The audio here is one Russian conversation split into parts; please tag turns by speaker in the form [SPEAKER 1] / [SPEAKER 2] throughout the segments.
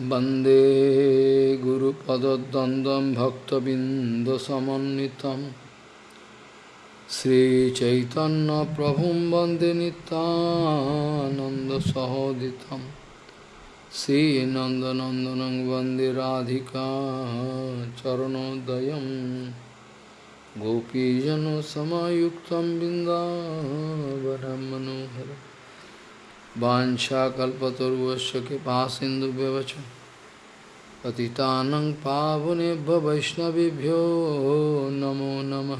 [SPEAKER 1] वंदे गुरुपदद्वन्द्वं भक्तबिन्दसमन्वितं। श्रीचैतन्यप्रभुं वंदे नितानन्दसहोदितं श्रीनन्दनन्दनं वंदे राधिका चरणोदयं गोपीजनसमायुक्तं बिन्दावनं मनोहरम् वाशाकल्पतरुवश कृपा सिंधु व्यवच पतितानंग पावने वैष्णवभ्यो नमो नम।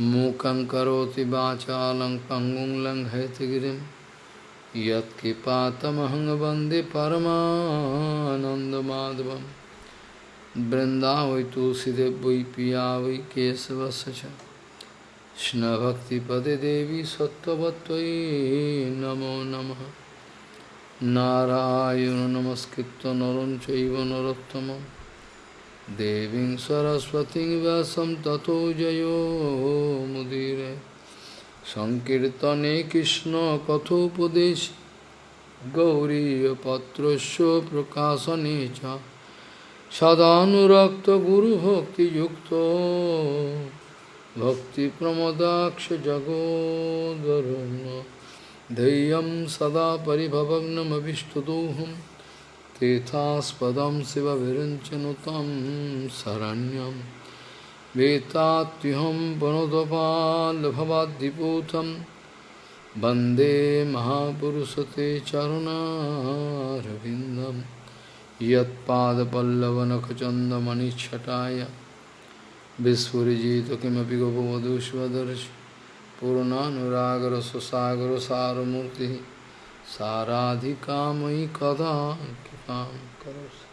[SPEAKER 1] मूकं करोति वाचा लंग पंगुं वंदे परमानंदमाधवम वृंदा वै वै पिया वै केशवश কৃষ্ণভক্তিপদে দেবী সত্যবত্যই নমো নম। নারায়ণ নমস্কৃত নরম চৈব নরোত্তম। দেবী সরস্বতী ব্যাসম তত জয় মুদির। সংকীর্তনে কৃষ্ণ কথোপদেশ। গৌরীপত্র প্রকাশনে সদানুরক্ত গুরুভক্তিযুক্ত। सदानुरक्तगुरुभक्तियुक्तो भक्तिप्रमदाक्षजगोदरुण धैर्यं सदा परिभवग्नमभिष्टदोहं तीर्थास्पदं शिवविरञ्चनुतं शरण्यं वेत्तात्युहं वनुदपाल्भवाद्दिपूतं वंदे महापुरुषते चरुणारविन्दं यत्पादपल्लवनखचन्दमणिच्छटाय विस्फुजित किमपि गोपवधूष्वदर्श पूर्णानुरागरससागरसारमूर्तिः साराधिकामयि कदा कृपां करोसि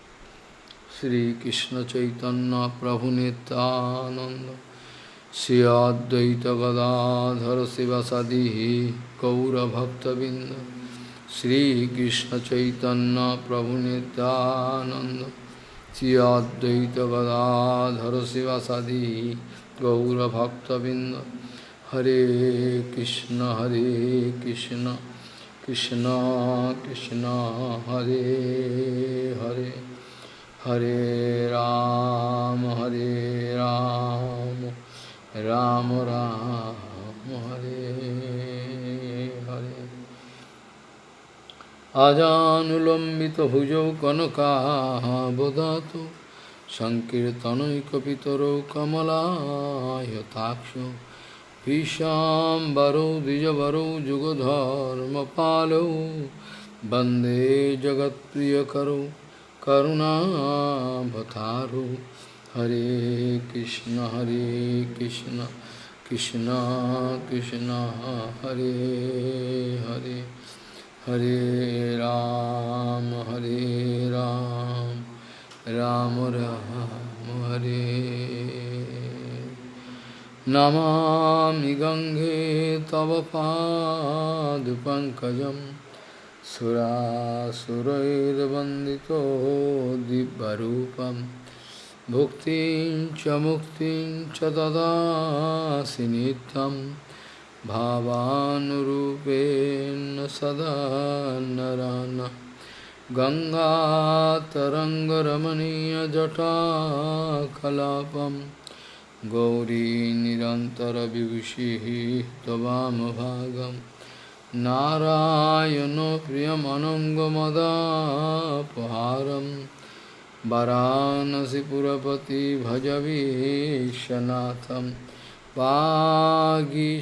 [SPEAKER 1] श्रीकृष्णचैतन्यप्रभुनितानन्द श्री अद्वैतगदाधर शिवसदिः Sri Advaita Gadadhara Sivasadi Gaura Bhakta Binda Hare Krishna Hare Krishna Krishna Krishna Hare Hare Hare Ram Hare Ram Ram Ram, Ram Hare अजानुलम्बितभुजौ कनकाबदातु सङ्कीर्तनैकपितरौ कमलायताक्षौ भीशाम्बरौ द्विजवरौ जुगधर्मपालौ वंदे जगत्प्रियकरौ करुणावतारौ। हरे कृष्ण हरे कृष्ण कृष्ण कृष्ण, हरे हरे। हरे राम हरे राम राम राम, हरे। नमामि गङ्गे तव पादपङ्कजं सुरासुरैर्वन्दितो दिव्यरूपं। भुक्तिं च मुक्तिं च ददासि नित्यम्। भावानुरूपेण सदा नरान। गङ्गातरङ्गरमणीयजटाकलापं गौरी निरन्तरविभूषिः त्ववामभागं नारायणो प्रियमनङ्गमदापहारं वरानसिपुरपति भजवीशनाथम् वागीषजुष्वदने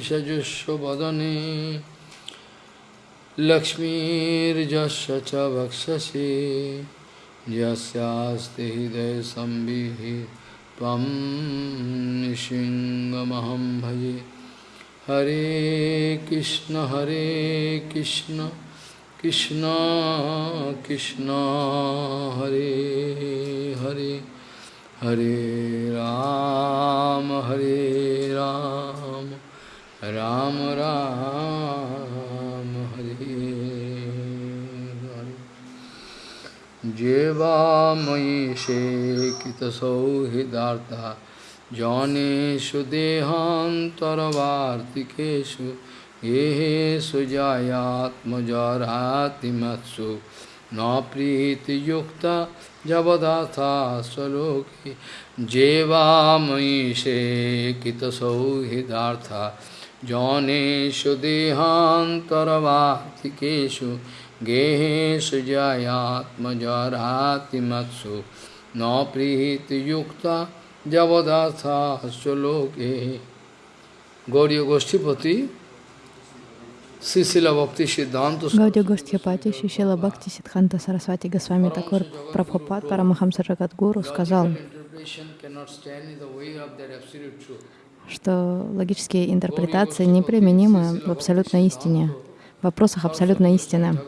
[SPEAKER 1] लक्ष्मीर्जस्य च वक्षसि। यस्यास्ति हृदयसंविः त्वं निशिङ्गमहं भजे। हरे कृष्ण हरे कृष्ण कृष्ण कृष्ण, हरे हरे। हरे राम हरे राम राम राम हरे हरे। जेवामयि शेकितसौहृदार्था जनेषु देहान्तरवार्तिकेषु येषु जायात्मजरातिमत्सु न प्रीति युक्ता जबदाथा स्वलोके जेवामयी से कितसौहृदार्था। जौनेषु देहान्तरवातिकेषु गेहेषु जयात्मजरातिमत्सु न प्रीतियुक्ता जबदाथा स्वलोके। गौरी गोष्ठीपति
[SPEAKER 2] Гаудия Гостхипати, Шишила Бхакти Сиддханта Сарасвати Госвами Такур Прабхупад Парамахамса Джагадгуру сказал, что логические интерпретации неприменимы в абсолютной истине, в вопросах абсолютной истины.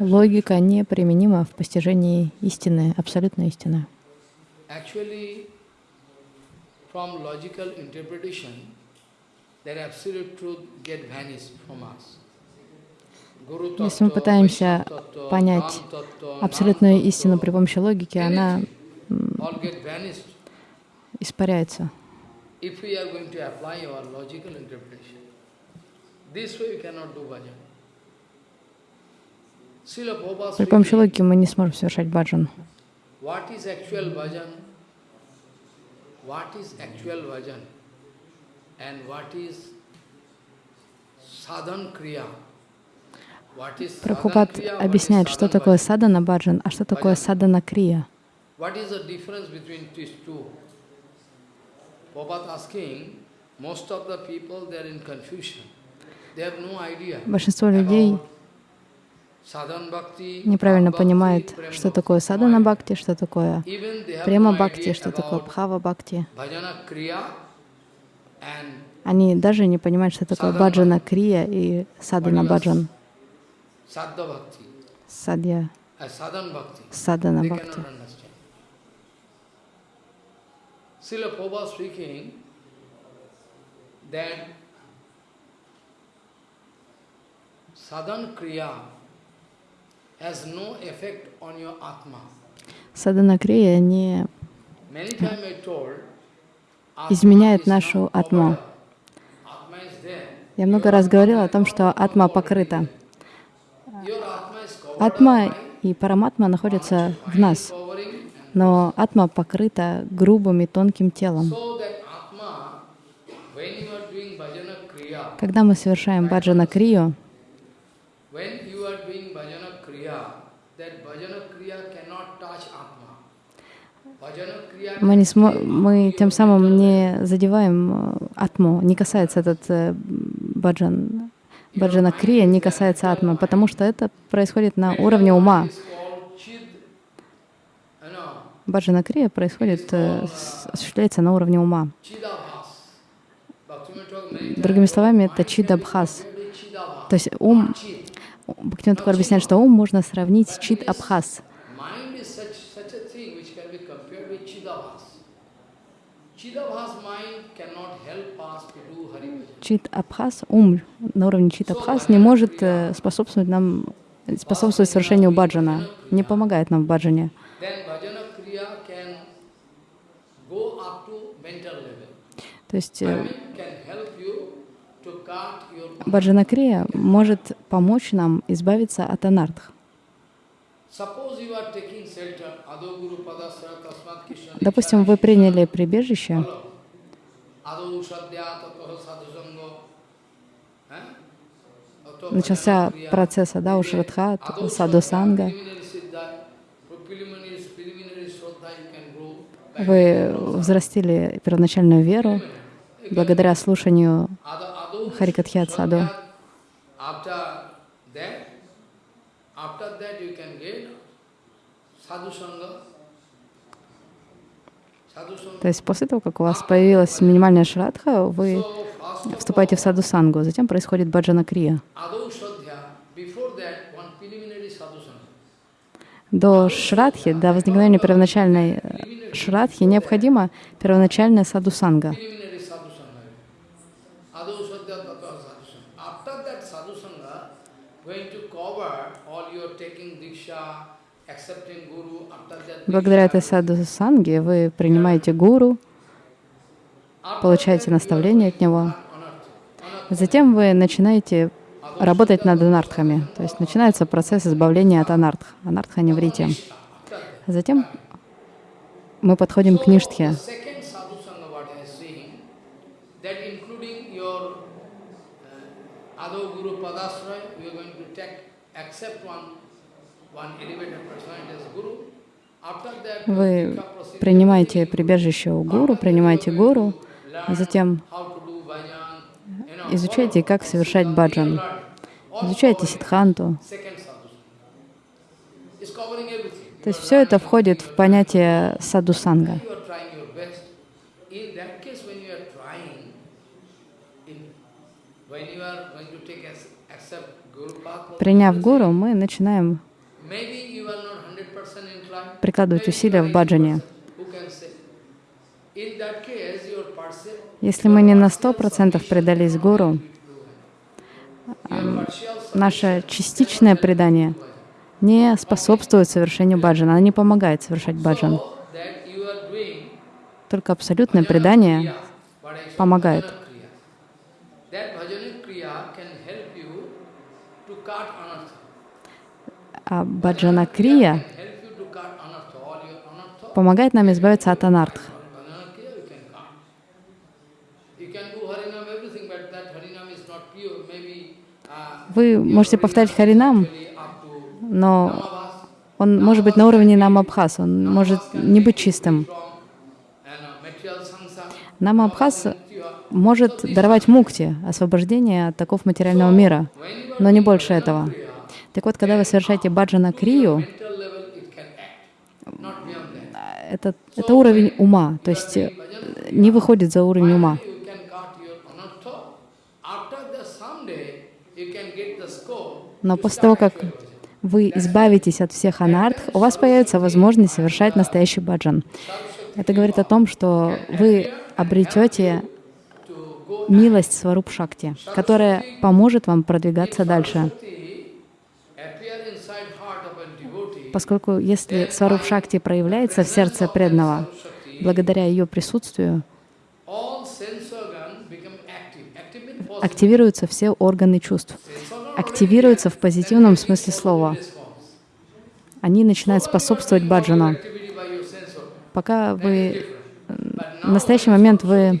[SPEAKER 2] Логика неприменима в постижении истины, абсолютной истины. Если мы пытаемся понять абсолютную истину при помощи логики, она испаряется. При помощи логики мы не сможем совершать баджан. What is actual bhajan and what is sadhan kriya? Прабхупад объясняет, что такое садана баджан, а что такое садана крия. Большинство людей неправильно понимает, что такое садана бхакти, что такое према бхакти, что такое бхава бхакти. Они даже не понимают, что такое баджана крия и садана баджан. Садья. Садана бхакти. Srila Prabhupada speaking that sadhan kriya Садана крия не изменяет нашу атму. Я много раз говорила о том, что атма покрыта. Атма и параматма находятся в нас, но атма покрыта грубым и тонким телом. Когда мы совершаем баджана крию, мы, не смо мы тем самым не задеваем э, атму, не касается этот э, баджан, баджана крия, не касается атмы, потому что это происходит на уровне ума. Баджана крия происходит, э, осуществляется на уровне ума. Другими словами, это чидабхас. То есть ум, Бхактивinoda объясняет, что ум можно сравнить с чид Чит Абхаз, ум на уровне Чит Абхаз не может э, способствовать нам, способствовать совершению баджана, не помогает нам в баджане. То есть э, Баджанакрия может помочь нам избавиться от анардх. Допустим, вы приняли прибежище, начался процесс да, Ушрадха, Садусанга. Вы взрастили первоначальную веру благодаря слушанию Харикатхи Саду. То есть после того, как у вас появилась минимальная шрадха, вы вступаете в саду сангу, затем происходит баджана крия. До шрадхи, до возникновения первоначальной шрадхи необходима первоначальная саду санга. Благодаря этой саду санге вы принимаете гуру, получаете наставление от него. Затем вы начинаете работать над анартхами. То есть начинается процесс избавления от анартх. Анартха не врите. Затем мы подходим к ништхе. Вы принимаете прибежище у гуру, принимаете гуру, затем
[SPEAKER 1] how to do bhajan, you know,
[SPEAKER 2] изучайте, как совершать баджан. Изучайте сидханту. То есть все это входит в понятие садусанга. Приняв гуру, мы начинаем
[SPEAKER 1] maybe you are not 100% inclined.
[SPEAKER 2] прикладывать усилия в баджане. Если мы не на сто процентов предались гуру, наше частичное предание не способствует совершению баджана, оно не помогает совершать баджан. Только абсолютное предание помогает. А баджана крия помогает нам избавиться от анартх.
[SPEAKER 1] Bhajana kriya you can cut. You can do harinam everything, but that harinam is not pure. Maybe uh,
[SPEAKER 2] Вы можете повторять харинам, но он может быть на уровне намабхас, он может не быть чистым.
[SPEAKER 1] samsara.
[SPEAKER 2] Намабхас может даровать мукти, освобождение от таков материального мира, но не больше этого. Так вот, когда вы совершаете баджана крию, это, это уровень ума, то есть не выходит за уровень ума.
[SPEAKER 1] You can cut your anartha. After the someday you can get the scope.
[SPEAKER 2] Но после того, как вы избавитесь от всех анартх, у вас появится возможность совершать настоящий баджан. Это говорит о том, что вы обретете милость Сваруп Шакти, которая поможет вам продвигаться дальше. Поскольку если Сваруп Шакти проявляется в сердце преданного, благодаря ее присутствию активируются все органы чувств, активируются в позитивном смысле слова. Они начинают способствовать баджану. Пока вы
[SPEAKER 1] But
[SPEAKER 2] в настоящий момент вы.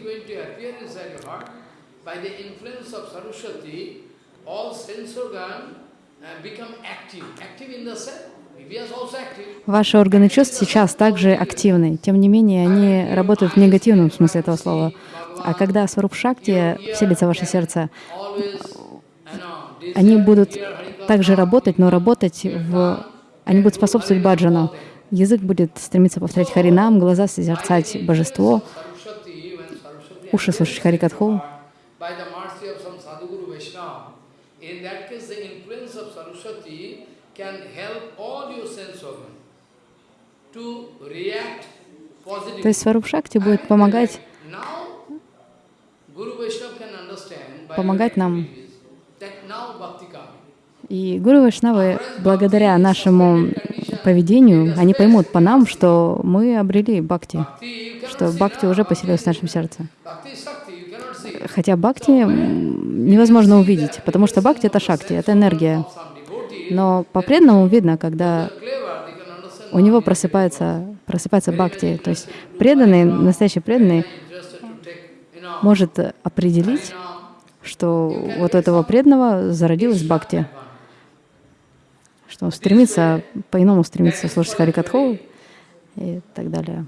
[SPEAKER 2] Ваши органы чувств сейчас также активны. Тем не менее, они работают в негативном смысле этого слова. А когда Шакти вселится в ваше сердце,
[SPEAKER 1] Always, you know, this
[SPEAKER 2] они будут также работать, но работать в... Они будут способствовать баджану. Язык будет стремиться повторять харинам, глаза созерцать божество, уши слушать харикатху. То есть Шакти будет помогать, помогать нам. И Гуру Вайшнавы, благодаря нашему поведению, они поймут по нам, что мы обрели бхакти, что бхакти уже поселилась в нашем сердце. Хотя бхакти невозможно увидеть, потому что бхакти — это шакти, это энергия. Но по преданному видно, когда у него просыпается, просыпается бхакти. То есть преданный, настоящий преданный может определить, что вот у этого преданного зародилась бхакти, что он стремится, по-иному стремится слушать Харикатху и так далее.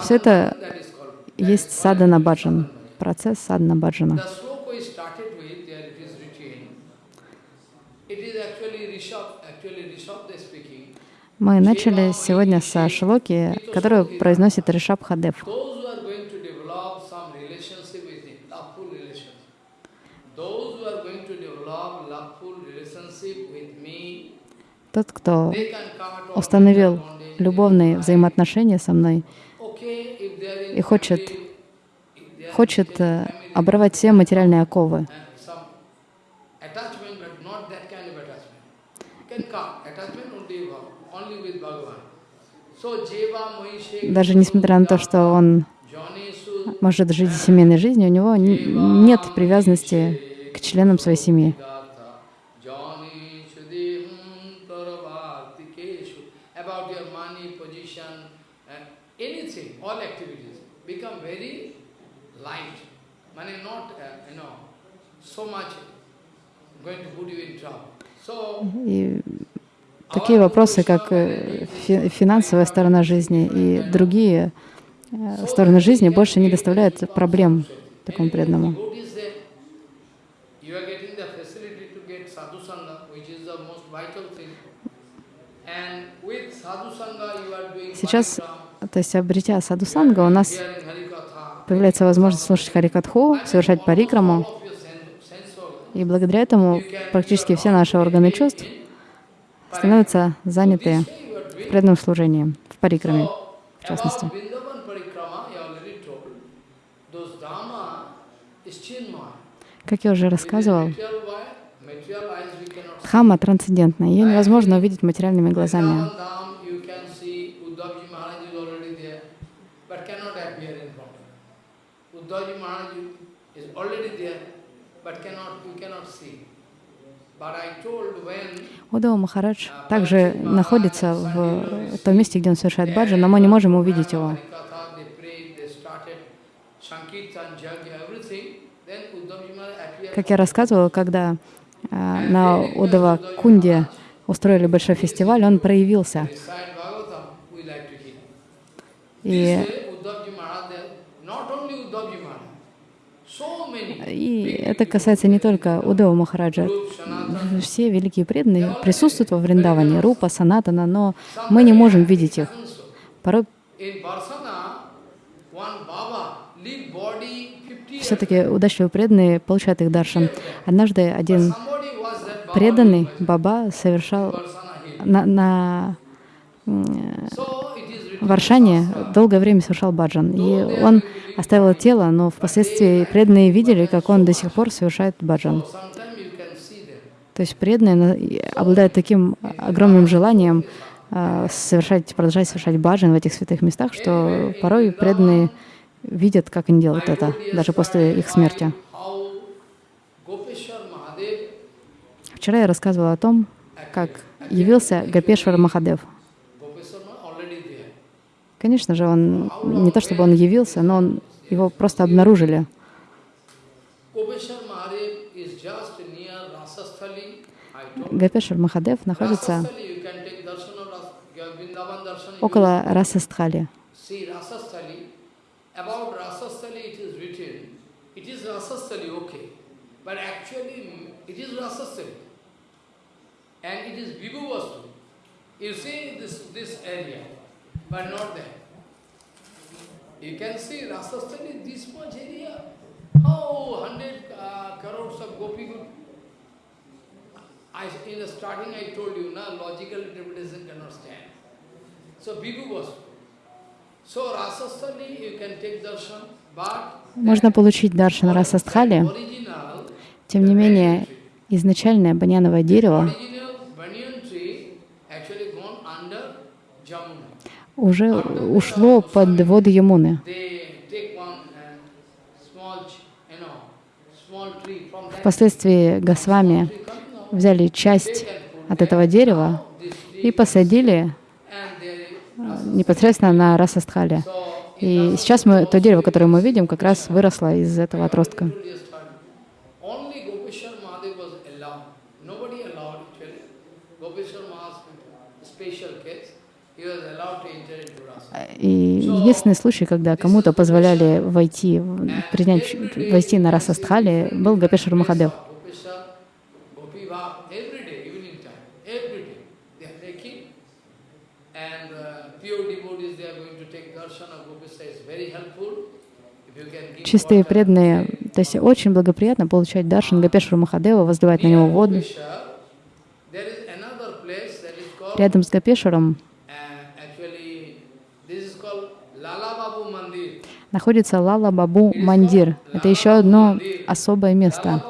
[SPEAKER 2] Все это есть садана баджан, процесс садана баджана. Мы начали сегодня со шлоки, которую произносит Ришаб Хадев.
[SPEAKER 1] Those who are going to develop some relationship with him, loveful relationship. Those who are going to develop loveful relationship with me,
[SPEAKER 2] Тот, кто установил любовные взаимоотношения со мной и хочет, хочет э, оборвать все материальные оковы, даже несмотря на то, что он может жить семейной жизнью, у него нет привязанности к членам своей семьи.
[SPEAKER 1] Jani Chudihum Tarabhartikeshu. About your money, position, uh, anything, all activities become very light. Money not, uh, you know, so much going to put you in trouble. So,
[SPEAKER 2] И такие вопросы, как э, фи- финансовая сторона жизни и другие э, стороны жизни, больше не доставляют проблем такому преданному. Сейчас, то есть, обретя садхусанга, у нас появляется возможность слушать харикатху, совершать парикраму, и благодаря этому практически все наши органы чувств становятся заняты в преданном служении, в парикраме, в частности. Как я уже рассказывал. Дхамма трансцендентна, ее невозможно увидеть материальными глазами.
[SPEAKER 1] Is there, but
[SPEAKER 2] Удава Махарадж также находится в том месте, где он совершает баджан, но мы не можем увидеть его. Как я рассказывала, когда а, на Удава Кунде устроили большой фестиваль, он проявился. И,
[SPEAKER 1] This way, Uddhavji Maharaj, there, not only Uddhavji Maharaj, so many
[SPEAKER 2] и это касается не только Удава Махараджа. Все великие преданные присутствуют во Вриндаване, Рупа, Санатана, но мы не можем видеть их. Порой
[SPEAKER 1] In Barsana, one Baba leave body 50 years.
[SPEAKER 2] все-таки удачливые преданные получают их даршан. Однажды один преданный Баба совершал на, на
[SPEAKER 1] written,
[SPEAKER 2] Варшане долгое время совершал баджан. И он оставил тело, но впоследствии преданные видели, как он до сих пор совершает баджан. То есть преданные обладают таким огромным желанием а, совершать, продолжать совершать баджан в этих святых местах, что порой преданные видят, как они делают это, даже после их смерти. Вчера я рассказывала о том, как явился Гапешвар Махадев.
[SPEAKER 1] Gopeshwar Mahadev already there.
[SPEAKER 2] Конечно же, он не то чтобы он явился, но он, его просто обнаружили. Гапешвар Махадев находится около Расастхали.
[SPEAKER 1] Mm. And it is Vibhu Vastu. You see this, this area, but not there. You can see Rasasthali, this much area. How hundred uh, crores of gopi group. I, in the starting I told you, na, logical interpretation cannot stand. So Bhikkhu was. So Rasasthali you can take darshan, but
[SPEAKER 2] Можно получить даршан Расастхали. Тем не менее, изначальное баньяновое дерево уже ушло под воды Ямуны.
[SPEAKER 1] Uh,
[SPEAKER 2] Впоследствии Госвами взяли часть от этого дерева и посадили
[SPEAKER 1] they,
[SPEAKER 2] непосредственно на Расастхале. И сейчас мы, то дерево, которое мы видим, как раз выросло из этого отростка. И единственный случай, когда кому-то позволяли войти, принять, войти на Расастхале, был Гапешвар Махадев. Чистые преданные, то есть очень благоприятно получать даршан Гапешвара Махадева, возливать на него воду. Рядом с Гапешваром
[SPEAKER 1] And actually, this is called Lala Babu Mandir.
[SPEAKER 2] Находится Лала Бабу Мандир. Это еще одно особое место.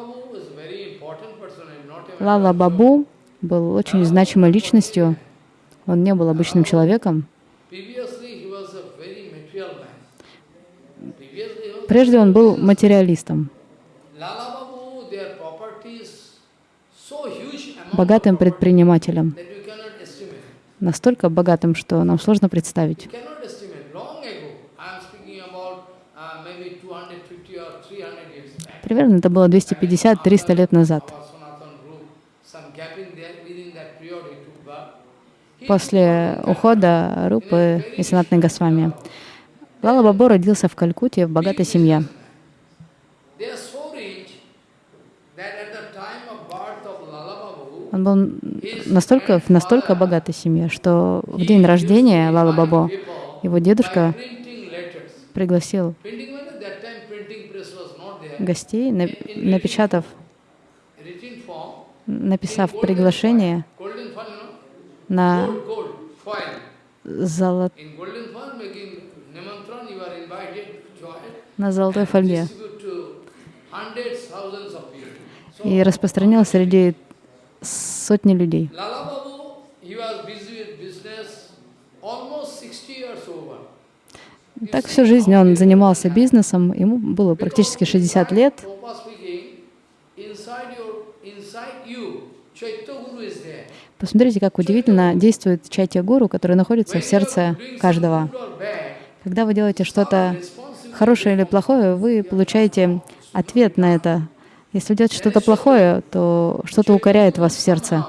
[SPEAKER 2] Лала Бабу был очень значимой личностью. Он не был обычным человеком. Прежде он был материалистом, богатым предпринимателем. Настолько богатым, что нам сложно представить.
[SPEAKER 1] You cannot estimate. Long ago, I am speaking about uh, maybe 250 or 300 years back.
[SPEAKER 2] Примерно это было 250-300 лет назад. После ухода Рупы и Санатной Госвами Лала Бабу родился в Калькутте в богатой семье. Он был настолько, в настолько богатой семье, что в день рождения Лала Бабу его дедушка пригласил
[SPEAKER 1] Printing letters, that time printing press was not there.
[SPEAKER 2] Гостей, на- напечатав, написав приглашение на
[SPEAKER 1] gold, gold, foil.
[SPEAKER 2] золо-
[SPEAKER 1] In golden foil making Nimantran, you are invited to join.
[SPEAKER 2] на золотой фольге и распространил среди сотни людей. Так всю жизнь он занимался бизнесом, ему было практически 60 лет. Посмотрите, как удивительно действует чайтя гуру, который находится в сердце каждого. Когда вы делаете что-то хорошее или плохое, вы получаете ответ на это. Если делаете что-то плохое, то что-то укоряет вас в сердце.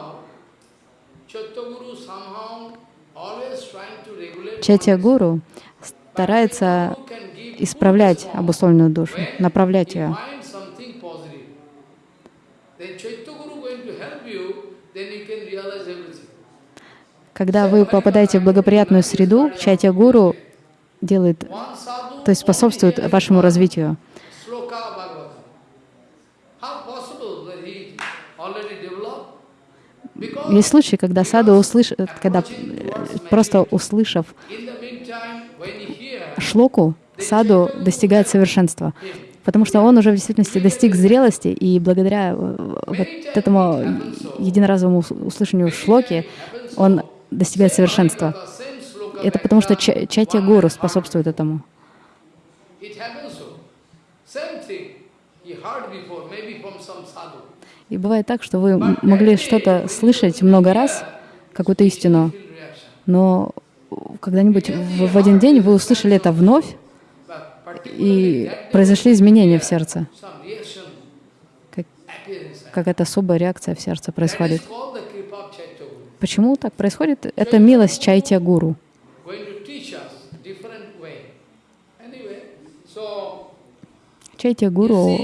[SPEAKER 1] Chaitya
[SPEAKER 2] старается исправлять обусловленную душу, направлять ее. Когда вы попадаете в благоприятную среду, чайтя гуру делает, то есть способствует вашему развитию. Есть случаи, когда саду услыш... когда э, просто услышав шлоку, саду достигает совершенства. Потому что он уже в действительности достиг зрелости, и благодаря э, вот этому единоразовому ус- услышанию шлоки он достигает совершенства. Это потому что ча- чайтя гуру способствует этому. И бывает так, что вы могли что-то слышать много раз, какую-то истину, но когда-нибудь в, в один день вы услышали это вновь, и произошли изменения в сердце. Как-
[SPEAKER 1] inside.
[SPEAKER 2] Какая-то особая реакция в сердце происходит. Почему так происходит? Это милость чайтя гуру. Чайтя гуру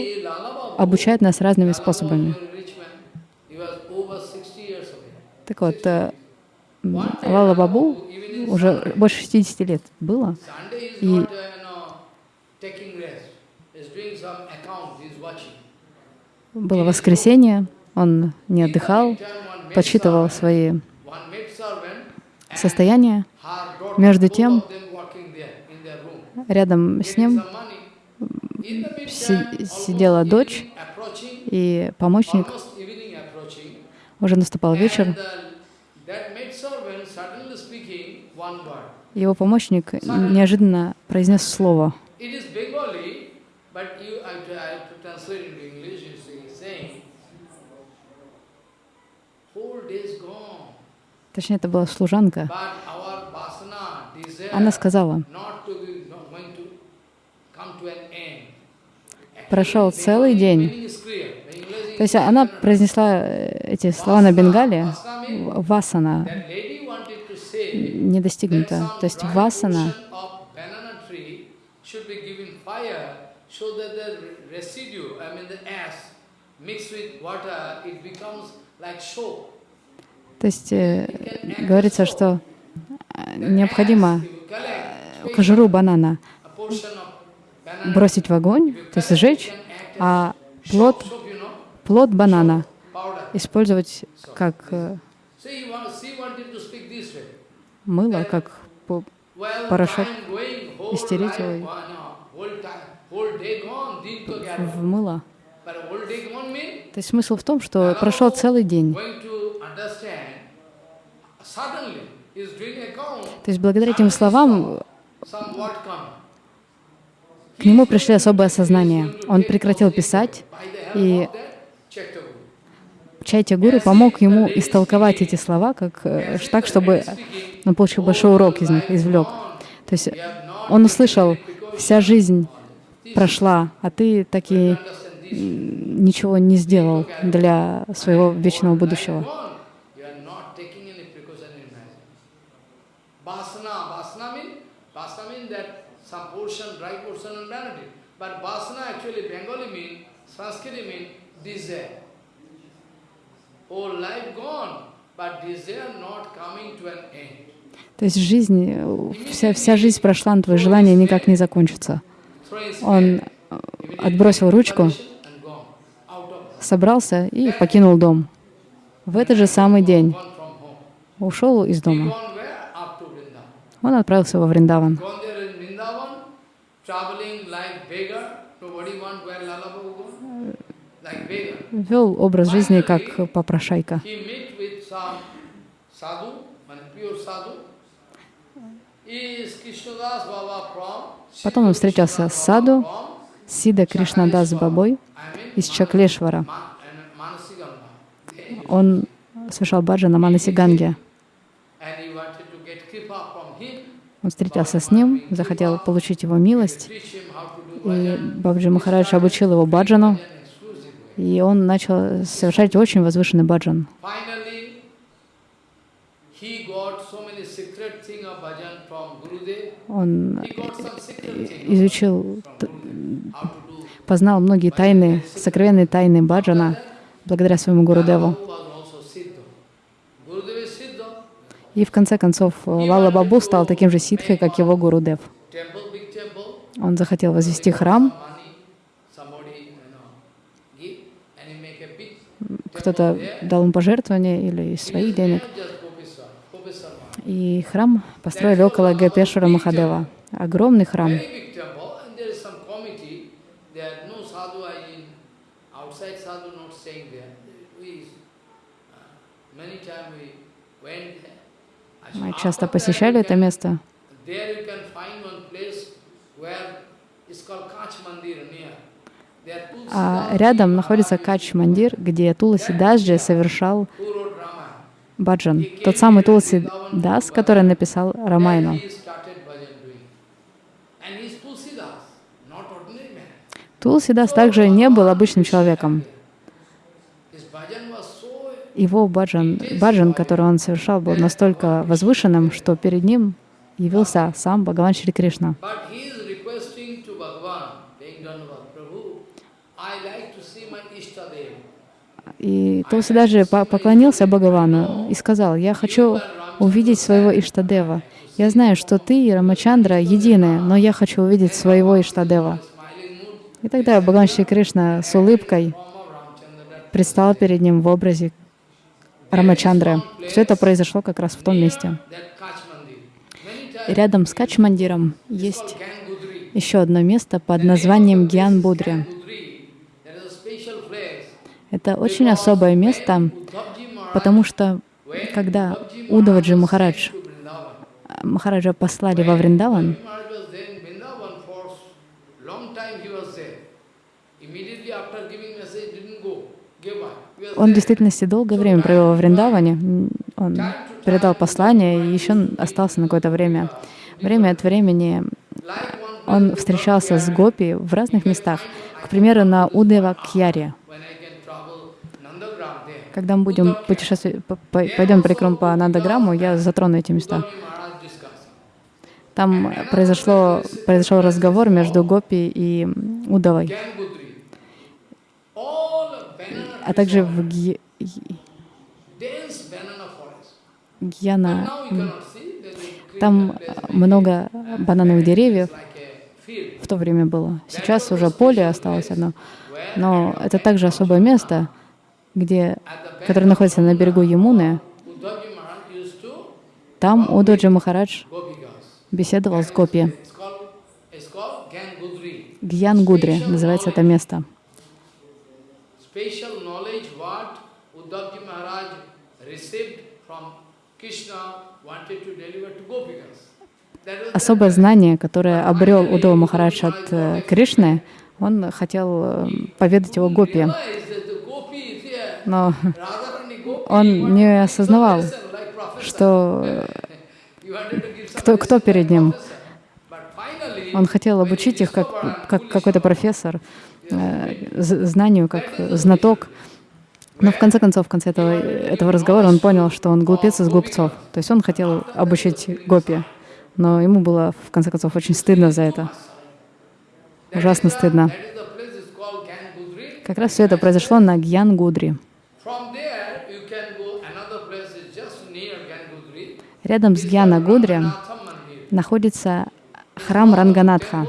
[SPEAKER 2] обучает нас разными способами.
[SPEAKER 1] was a rich man. He was over 60 years of age.
[SPEAKER 2] Так вот, э, Лала Бабу уже больше 60 лет было, И-
[SPEAKER 1] uh,
[SPEAKER 2] было воскресенье, он не отдыхал, подсчитывал свои состояния. Между тем. Рядом с ним си- сидела дочь и помощник. Уже наступал вечер.
[SPEAKER 1] the, that maid servant suddenly speaking one word.
[SPEAKER 2] Его помощник неожиданно произнес слово.
[SPEAKER 1] It is Bengali, but you, I, have to- I have to translate into English. You see, saying, four days gone,
[SPEAKER 2] Точнее, это была служанка. Она сказала, Прошел целый день. То есть она произнесла э, эти слова на бенгале. Васана
[SPEAKER 1] that lady wanted to say
[SPEAKER 2] не достигнута. То есть васана. То есть э, говорится, что э, необходимо кожуру банана бросить в огонь, то есть сжечь, а плод, плод банана использовать как э,
[SPEAKER 1] So he, wa- she wanted to speak this way.
[SPEAKER 2] Мыло, как Порошок.
[SPEAKER 1] whole
[SPEAKER 2] стереть его. в мыло. То есть смысл в том, что прошел целый день. То есть благодаря этим словам к нему пришли особые осознания. Он прекратил писать, и Чайтя Гуру помог ему истолковать эти слова как, э, так, чтобы он получил большой урок из них, извлек. То есть он услышал, вся жизнь прошла, а ты так и ничего не сделал для своего вечного будущего.
[SPEAKER 1] But vasana actually Bengali mean, Sanskrit mean desire. Whole life gone, but desire not coming to an end.
[SPEAKER 2] То есть жизнь, э, вся, вся жизнь прошла, но твои желания никак не закончатся. Он э, отбросил ручку, собрался и покинул дом. В этот же самый день ушел из дома. Он отправился во Вриндаван. Вел образ жизни как попрошайка. Потом он встретился с саду, Сида Кришнадас Бабой из Чаклешвара. Он совершал баджа на Манаси Ганге.
[SPEAKER 1] And he wanted to get kripa from him.
[SPEAKER 2] Он встретился с ним, захотел получить его милость, и Бабджи Махарадж обучил его баджану. И он начал совершать очень возвышенный баджан. Он изучил, познал многие тайны, сокровенные тайны баджана благодаря своему Гурудеву. И в конце концов Лала Бабу стал таким же ситхой, как его Гурудев. Он захотел возвести храм,
[SPEAKER 1] Money, somebody, you know, give, and he make a big
[SPEAKER 2] кто-то дал ему пожертвования или из своих денег. И храм построили около Гапешвара Махадева. Огромный храм.
[SPEAKER 1] Very big temple, and there
[SPEAKER 2] А рядом находится Кач Мандир, где Туласи Дасджи совершал баджан. Тот самый Туласи Дас, который написал Рамайну. Туласи Дас также не был обычным человеком. Его баджан, баджан, который он совершал, был настолько возвышенным, что перед ним явился сам Бхагаван Шри Кришна.
[SPEAKER 1] But he is requesting to Bhagavan, being Dhanavad Prabhu, I like to see my Ishtadev.
[SPEAKER 2] И Тулси даже по- поклонился Бхагавану и сказал, «Я хочу увидеть своего Иштадева. Я знаю, что ты и Рамачандра едины, но я хочу увидеть своего Иштадева». И тогда Бхагаван Шри Кришна с улыбкой предстал перед ним в образе Рамачандры. Все это произошло как раз в том месте. И рядом с Качмандиром есть еще одно место под названием Гьян Будри.
[SPEAKER 1] Gangudri. There is a special place.
[SPEAKER 2] Это очень особое место, потому что когда Удаваджи Махарадж, Махараджа послали во Вриндаван, Он в действительности долгое время провел во Вриндаване. Он передал послание и еще остался на какое-то время. Время от времени он встречался с гопи в разных местах. К примеру, на Удева Кьяре.
[SPEAKER 1] when I can travel Nandagram there.
[SPEAKER 2] Когда мы будем путешествовать, по- по- пойдем прикром по Нандаграмму, я затрону эти места. Там произошло, произошел разговор между Гопи и Удавой, а также в Ги-. Гьяна. Там много банановых деревьев. В то время было. Сейчас уже поле осталось одно. Но это также особое место, где, которое находится на берегу Ямуны. Там Удаджи Махарадж беседовал с Гопи. Гьян Гудри называется это место. Особое знание, которое обрел Удова Махарадж от э, Кришны, он хотел э, поведать его гопи,
[SPEAKER 1] realized that the gopi is here.
[SPEAKER 2] Но он не осознавал, что э, кто, кто перед ним. Он хотел обучить их как, как какой-то профессор, э, знанию, как знаток. Но в конце концов, в конце этого, этого разговора он понял, что он глупец из глупцов. То есть он хотел обучить гопи, но ему было в конце концов очень стыдно за это. Ужасно стыдно. Как раз все это произошло на Гьян-Гудри. Рядом с
[SPEAKER 1] Ranganatha Mandir.
[SPEAKER 2] находится храм Ранганатха.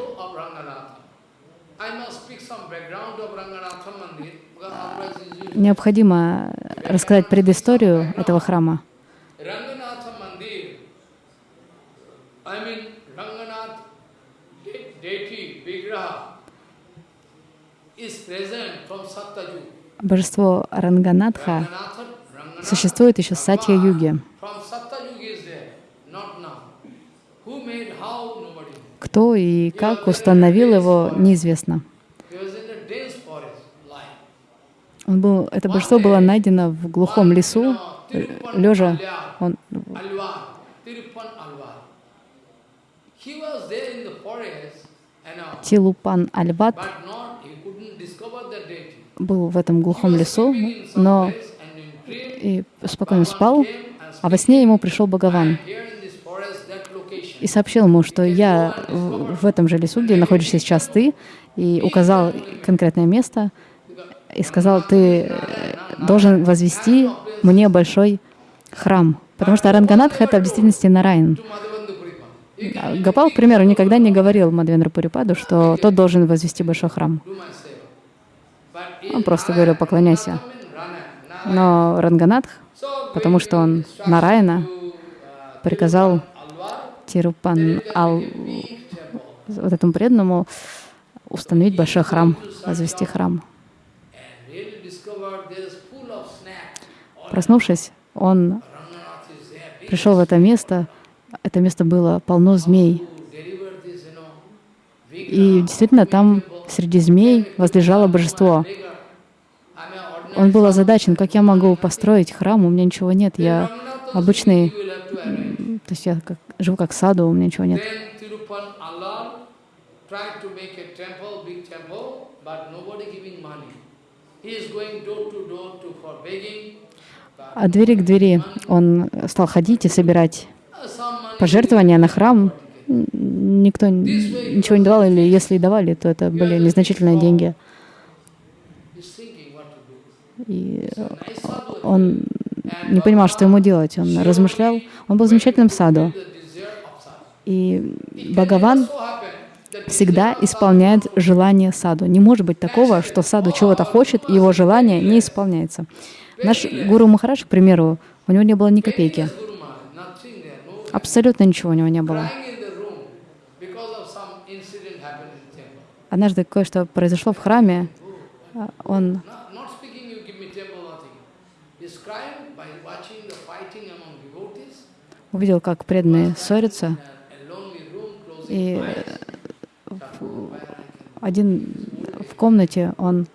[SPEAKER 2] Необходимо рассказать предысторию этого храма.
[SPEAKER 1] Is present from.
[SPEAKER 2] Божество Ранганатха существует еще с Сатья-юги.
[SPEAKER 1] from Satyajug is there, not now. Who made, how, nobody knows.
[SPEAKER 2] Кто и как установил его, неизвестно. Он был, это божество было найдено в глухом лесу, лежа. Он,
[SPEAKER 1] Alvar, Tirupan
[SPEAKER 2] был в этом глухом лесу, но и спокойно спал, а во сне ему пришел Бхагаван и сообщил ему, что я в, этом же лесу, где находишься сейчас ты, и указал конкретное место, и сказал, ты э, должен возвести мне большой храм. Потому что Аранганатха — это в действительности. А Гопал, к примеру, никогда не говорил Мадвендра Пурипаду, что тот должен возвести большой храм.
[SPEAKER 1] Do my seva. But
[SPEAKER 2] Он
[SPEAKER 1] in
[SPEAKER 2] просто говорил «поклоняйся». Но Ранганатх, потому что он Нараяна, приказал Тирупан Ал, вот этому преданному установить большой храм, возвести храм. Проснувшись, он пришел в это место. Это место было полно змей.
[SPEAKER 1] to deliver this, you know, big
[SPEAKER 2] И действительно, там среди змей возлежало божество. Он был озадачен, как я могу построить храм, у меня ничего нет, я обычный, то есть я как, живу как саду, у меня ничего нет. От двери к двери он стал ходить и собирать пожертвования на храм. Никто ничего не давал, или если и давали, то это были незначительные деньги. И он не понимал, что ему делать. Он размышлял. Он был замечательным саду. И Бхагаван всегда исполняет желание саду. Не может быть такого, что саду чего-то хочет, и его желание не исполняется. Наш гуру Махарадж, к примеру, у него не было ни копейки. Абсолютно ничего у него не было.
[SPEAKER 1] crying in the room because of some incident happened in the temple.
[SPEAKER 2] Однажды кое-что произошло в храме. а, Он увидел, как преданные ссорятся, и э, один в комнате он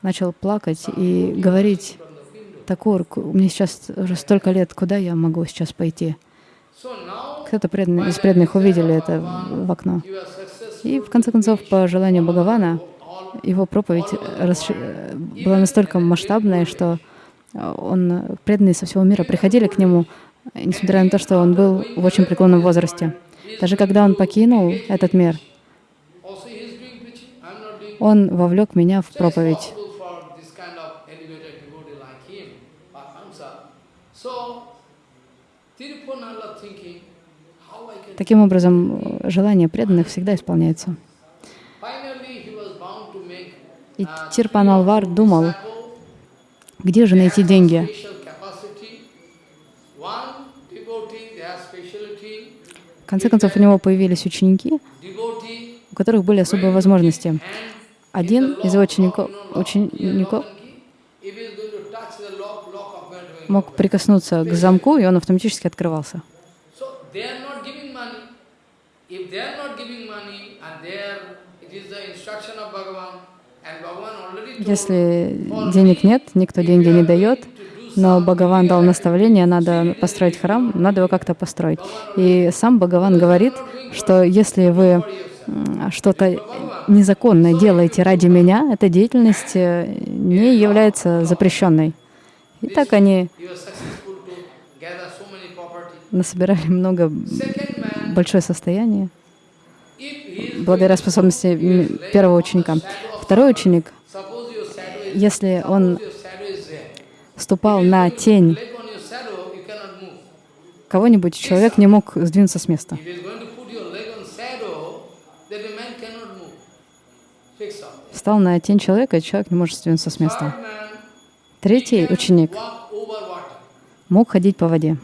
[SPEAKER 2] начал плакать и говорить, Такур, мне сейчас уже столько лет, куда я могу сейчас пойти? Кто-то из преданных увидели это в окно. И в конце концов, по желанию Бхагавана, его проповедь э, была настолько масштабная, что э, он, преданные со всего мира приходили к нему, несмотря на то, что он был в очень преклонном возрасте. Даже когда он покинул этот мир, он вовлек меня в
[SPEAKER 1] So
[SPEAKER 2] проповедь.
[SPEAKER 1] possible for this
[SPEAKER 2] Таким образом, э, желание преданных всегда исполняется. И Тирпан Алвар думал, где же найти деньги. В конце концов, у него появились ученики, у которых были особые возможности. Один из учеников, учеников мог прикоснуться к замку, и он автоматически открывался.
[SPEAKER 1] So they are not giving money. If they are not giving money and they are, it is the instruction of Bhagavan,
[SPEAKER 2] Если денег нет, никто деньги не дает, но Бхагаван дал наставление, надо построить храм, надо его как-то построить. И сам Бхагаван говорит, что если вы что-то незаконное делаете ради меня, эта деятельность э, не является запрещенной. И так они насобирали много, большое состояние благодаря способности первого ученика. Второй ученик, если он ступал на тень кого-нибудь, человек не мог сдвинуться с места.
[SPEAKER 1] If he is going to put your leg on shadow, then the man cannot move. Fix up.
[SPEAKER 2] Стал на тень человека, и человек не может сдвинуться с места. Третий ученик мог ходить по воде.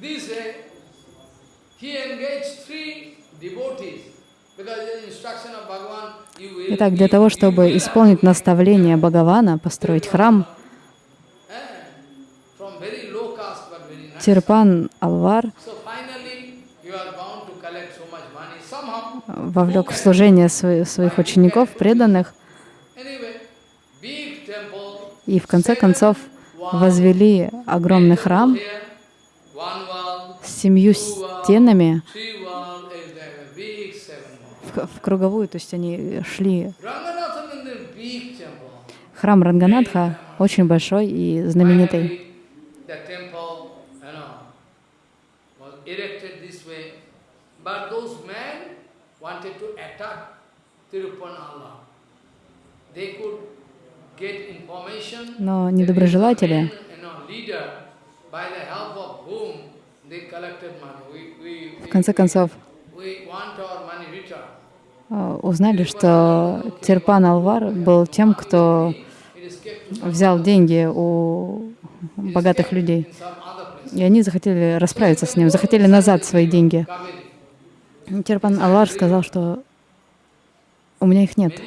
[SPEAKER 1] This way, he engaged three devotees because the instruction of Bhagavan, you will
[SPEAKER 2] Итак, для того, чтобы исполнить наставление Бхагавана, построить храм. Тирпан Алвар вовлек в служение сво- своих учеников, преданных, и в конце концов возвели огромный храм с семью стенами в, в круговую, то есть они шли. Храм Ранганатха очень большой и знаменитый. Но недоброжелатели в конце концов узнали, что Тирпан Алвар был тем, кто взял деньги у богатых людей. И они захотели расправиться с ним, захотели назад свои деньги. Тирпан Алвар сказал, что у меня их нет.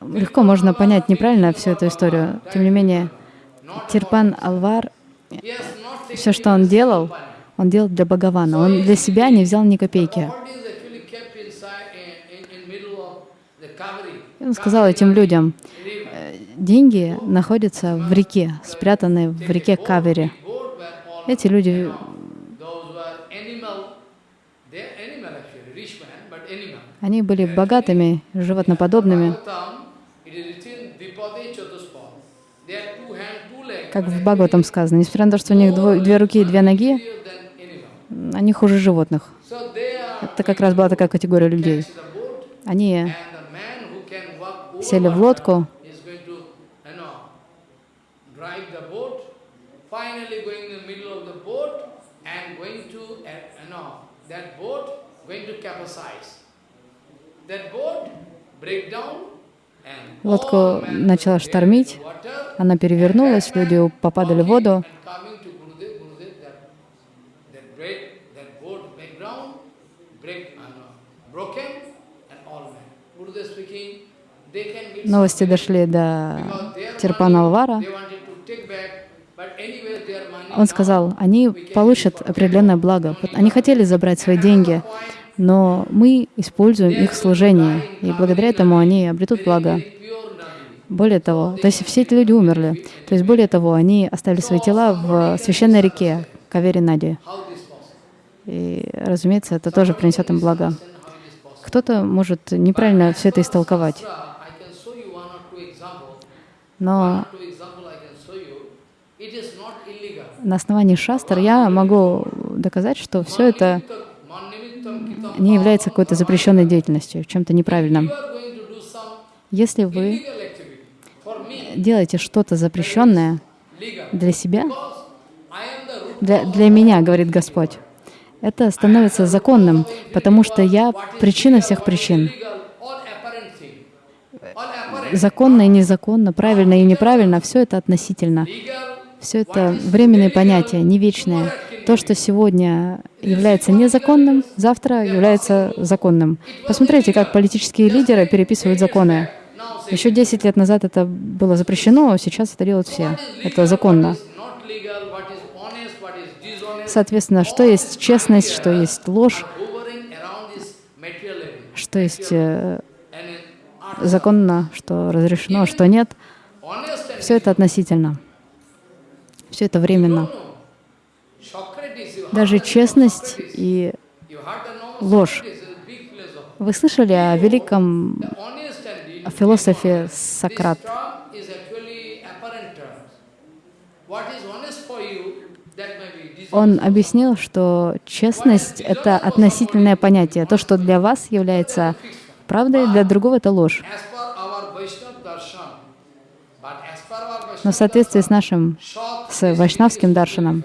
[SPEAKER 2] Легко можно понять неправильно всю эту историю. Тем не менее, Тирпан Алвар, все, что он делал, он делал для Бхагавана. Он для себя не взял ни копейки. И он сказал этим людям. «Э, деньги находятся в реке, спрятаны в реке Кавери. Эти люди, они были богатыми, животноподобными. Как в Бхагаватам сказано, несмотря на то, что у них дво- две руки и две ноги. Они хуже животных. Это как раз была такая категория людей. Они сели в лодку,
[SPEAKER 1] is going to, you know, drive the boat, finally but anyway their money
[SPEAKER 2] Он сказал, они получат определенное благо. Они хотели забрать свои деньги, но мы используем их служение, и благодаря этому они обретут благо. Более того, то есть все эти люди умерли. То есть более того, они оставили свои тела в священной реке Кавери Нади.
[SPEAKER 1] How this possible?
[SPEAKER 2] И, разумеется, это тоже принесет им благо. Кто-то может неправильно все это истолковать,
[SPEAKER 1] illegal.
[SPEAKER 2] на основании шастр я могу доказать, что все это не является какой-то запрещенной деятельностью, чем-то неправильным. Если вы делаете что-то запрещенное для себя, для, для меня, говорит Господь, это становится законным, потому что я причина всех причин. Законно и незаконно, правильно и неправильно, все это относительно. Все это временные понятия, не вечные. То, что сегодня является незаконным, завтра является законным. Посмотрите, как политические лидеры переписывают законы. Еще 10 лет назад это было запрещено, а сейчас это делают все. Это законно. Соответственно, что есть честность, что есть ложь, что есть э,
[SPEAKER 1] And in art,
[SPEAKER 2] законно, что разрешено, что нет, все это относительно. Все это временно. Даже честность и ложь. Вы слышали о великом философе Сократ? Он объяснил, что честность — это относительное понятие. То, что для вас является правдой, для другого — это ложь. Но в соответствии с нашим, с вайшнавским даршаном,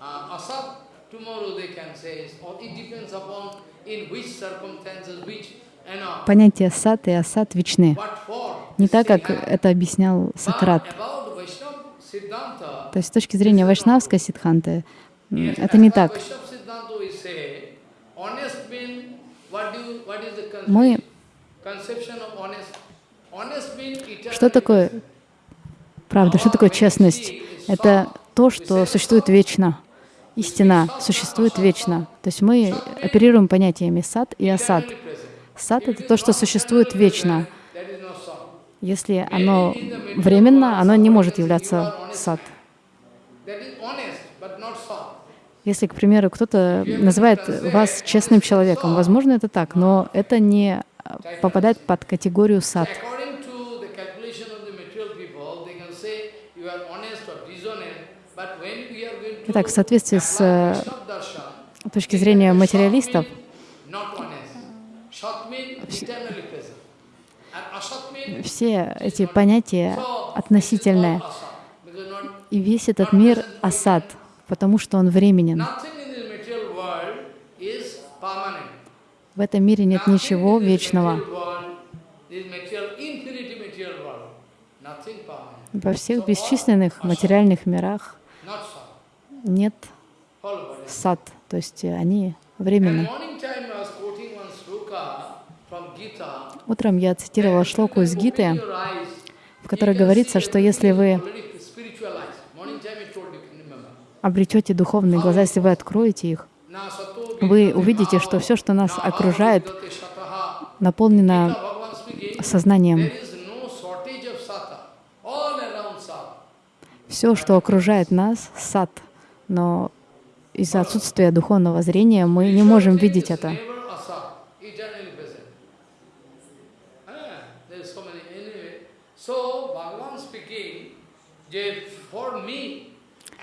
[SPEAKER 1] uh, uh, tomorrow they can say. Or it depends upon in which circumstances, which.
[SPEAKER 2] Понятия сад и асад вечны. Не так, как это объяснял Сократ. То есть с точки зрения вайшнавской
[SPEAKER 1] Yes,
[SPEAKER 2] это не так. Мы Что такое правда? Что такое честность? Это то, что существует вечно. Истина существует вечно. То есть мы оперируем понятиями сад и асад. Сад — это то, что существует вечно. Если оно временно, оно не может являться сад. Если, к примеру, кто-то называет вас честным человеком, возможно, это так, но это не попадает под категорию сад. Итак, в соответствии с э, точки зрения материалистов, все эти понятия относительные. И весь этот мир — асад, потому что он временен. В этом мире нет ничего вечного. Во всех бесчисленных материальных мирах нет сад, то есть э, они временны.
[SPEAKER 1] morning time I was quoting one sloka from Gita.
[SPEAKER 2] Утром я цитировала шлоку из Гиты, в которой говорится, что если вы обретете духовные глаза, если вы откроете их, вы увидите, что все, что нас окружает, наполнено сознанием. Все, что окружает нас, сад. Но из-за отсутствия духовного зрения мы не можем видеть это.
[SPEAKER 1] Never asat, eternally present. Ah, there is so many anyway. So Bhagavan speaking, that for me,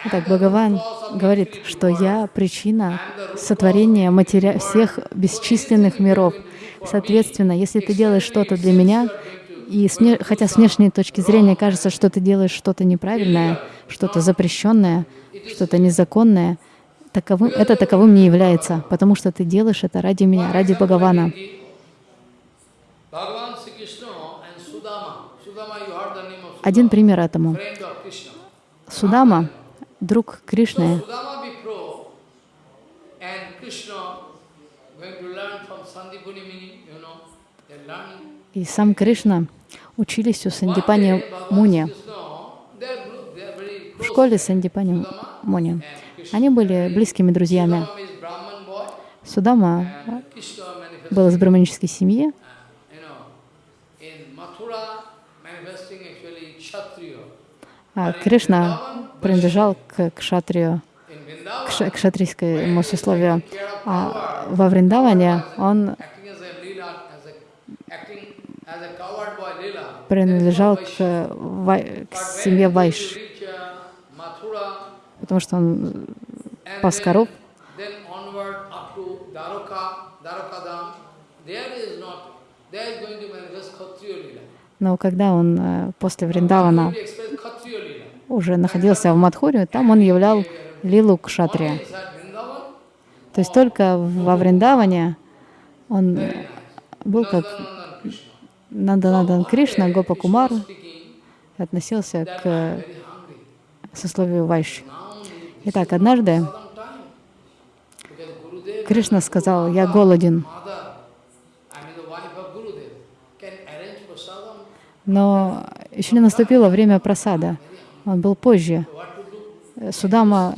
[SPEAKER 2] Итак, Бхагаван говорит, что я причина сотворения матери... всех бесчисленных миров. Соответственно, если ты делаешь что-то для меня, и с вне- хотя с внешней точки зрения кажется, что ты делаешь что-то неправильное, что-то запрещенное, что-то незаконное, таковым, это таковым не является, потому что ты делаешь это ради меня, ради Бхагавана. Один пример этому. Судама, друг Кришны, и сам Кришна учились у Сандипани Муни. В школе. Сандипани Муни. Они были близкими друзьями. Судама был из браманической семьи,
[SPEAKER 1] uh, you know, in Mathura manifesting actually Kshatriya.
[SPEAKER 2] А Кришна принадлежал к кшатрию, к
[SPEAKER 1] Vrindavan,
[SPEAKER 2] ша- к шатрийскому сословию. А во Вриндаване он принадлежал к, к семье Вайш,
[SPEAKER 1] uh,
[SPEAKER 2] потому что он
[SPEAKER 1] and
[SPEAKER 2] пас коров.
[SPEAKER 1] then, then onward up to Dwaraka, Dwarakadam, there is not, there is going to manifest Kshatriya lila.
[SPEAKER 2] Но когда он э, после Вриндавана
[SPEAKER 1] Going to express Kshatriya lila.
[SPEAKER 2] Уже находился в Мадхуре, там он являл лилу кшатрия. То есть только во Вриндаване он был как. Нанданадан Кришна, Гопа Кумар, относился к сословию Вайши. Итак, однажды Кришна сказал, я голоден. Но еще не наступило время просада. Он был позже. Э, Судама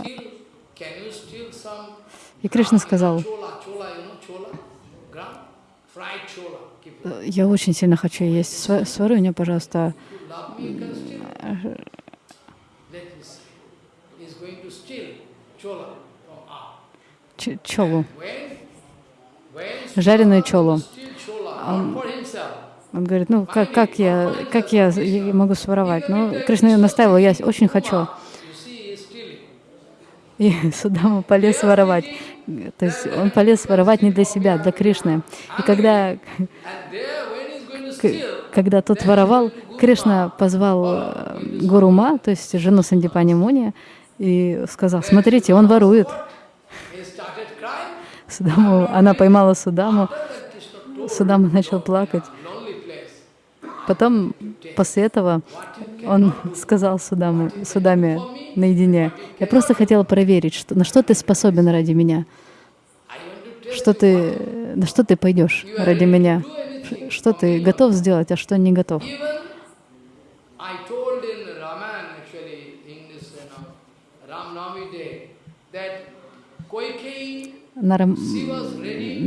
[SPEAKER 2] и Кришна сказал. «Э, я очень сильно хочу есть. Сва- Свари мне, пожалуйста, чолу, жареную чолу.
[SPEAKER 1] steal chola, not for himself,
[SPEAKER 2] Он говорит, ну как, как, я, как я могу своровать? Ну, Кришна настаивал, я очень хочу. И Судама полез воровать. То есть он полез воровать не для себя, для Кришны. И когда, когда тот воровал, Кришна позвал э, Гурума, то есть жену Сандипани Муни, и сказал, смотрите, он ворует. Судаму, она поймала Судаму, Судама начал плакать. Потом, после этого, он сказал Судаму, Судаме наедине, я просто хотела проверить, что, на что ты способен ради меня, что ты, на что ты пойдешь ради меня, что ты готов сделать, а что не готов. На, Рам-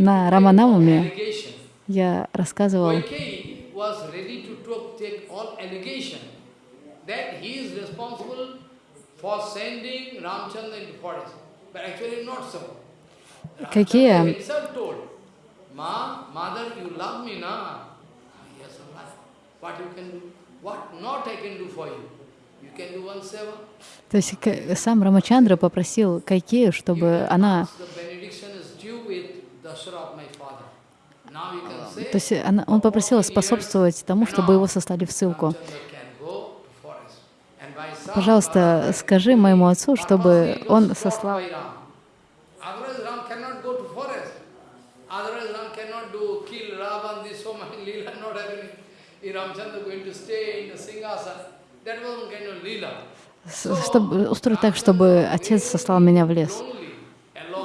[SPEAKER 2] на
[SPEAKER 1] allegation.
[SPEAKER 2] я рассказывал,
[SPEAKER 1] was ready to take all allegation that he is responsible for sending Ramchandra into forest. But actually not so.
[SPEAKER 2] Какие?
[SPEAKER 1] Himself told, Ma, mother, you love me, na? Yes, Allah. What you can do? What not I can do for you? You can do one seva.
[SPEAKER 2] то есть сам Рамачандра попросил Кайкею, чтобы она, то есть она, он попросил способствовать тому, чтобы его сослали в ссылку. Пожалуйста, скажи моему отцу, чтобы он сослал чтобы устроить так, чтобы отец сослал меня в лес.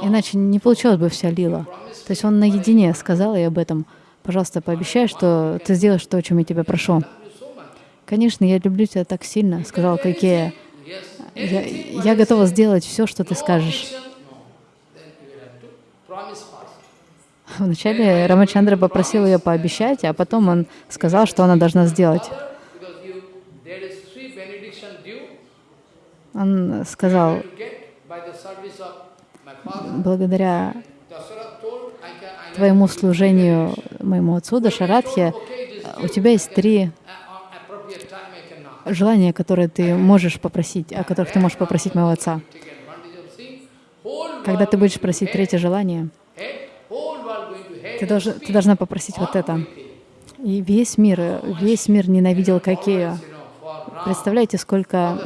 [SPEAKER 2] Иначе не получилась бы вся лила. То есть он наедине сказал ей об этом. Пожалуйста, пообещай, что ты сделаешь то, о чем я тебя прошу. Конечно, я люблю тебя так сильно, сказала Кайкея. Я, я готова сделать все, что ты скажешь. Вначале Рамачандра попросил ее пообещать, а потом он сказал, что она должна сделать. Он сказал, благодаря твоему служению моему отцу Дашарадхе, у тебя есть три желания, которые ты можешь попросить, о которых ты можешь попросить моего отца. Когда ты будешь просить третье желание, ты, должен, ты должна попросить вот это. И весь мир, весь мир ненавидел
[SPEAKER 1] Ram,
[SPEAKER 2] Представляете, сколько,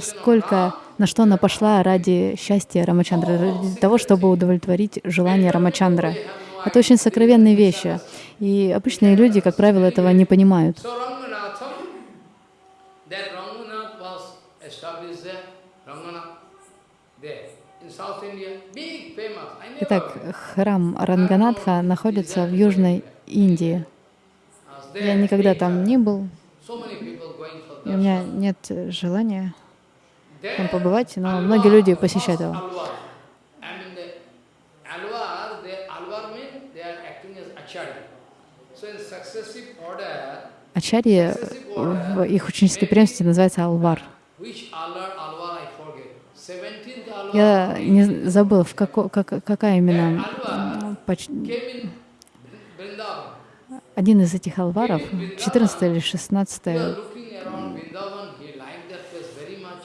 [SPEAKER 2] сколько, на что она пошла ради счастья Рамачандры, ради того, чтобы удовлетворить желание Рамачандры. Это очень сокровенные вещи. И обычные люди, как правило, этого не понимают. Итак, храм Ранганатха находится в Южной Индии. Я никогда там не был, и у меня нет желания там побывать, но многие люди посещают его. Ачарья в их ученической преемственности называется Алвар.
[SPEAKER 1] which Alwar, Alwar I forget. 17th Alwar
[SPEAKER 2] Я не забыл, в како, как, какая именно м, поч-
[SPEAKER 1] came in Vrindavan.
[SPEAKER 2] один из этих алваров, 14 или
[SPEAKER 1] We
[SPEAKER 2] 16
[SPEAKER 1] were looking around Vrindavan, he liked that place very much.